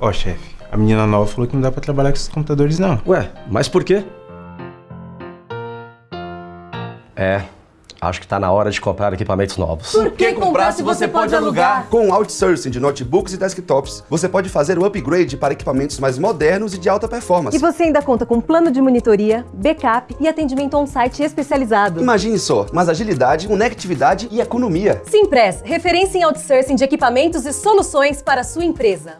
Ó, chefe, a menina nova falou que não dá pra trabalhar com esses computadores, não. Ué, mas por quê? É, acho que tá na hora de comprar equipamentos novos. Por que comprar se você pode alugar? Com o outsourcing de notebooks e desktops, você pode fazer o upgrade para equipamentos mais modernos e de alta performance. E você ainda conta com plano de monitoria, backup e atendimento on-site especializado. Imagine só, mais agilidade, conectividade e economia. Simpress, referência em outsourcing de equipamentos e soluções para a sua empresa.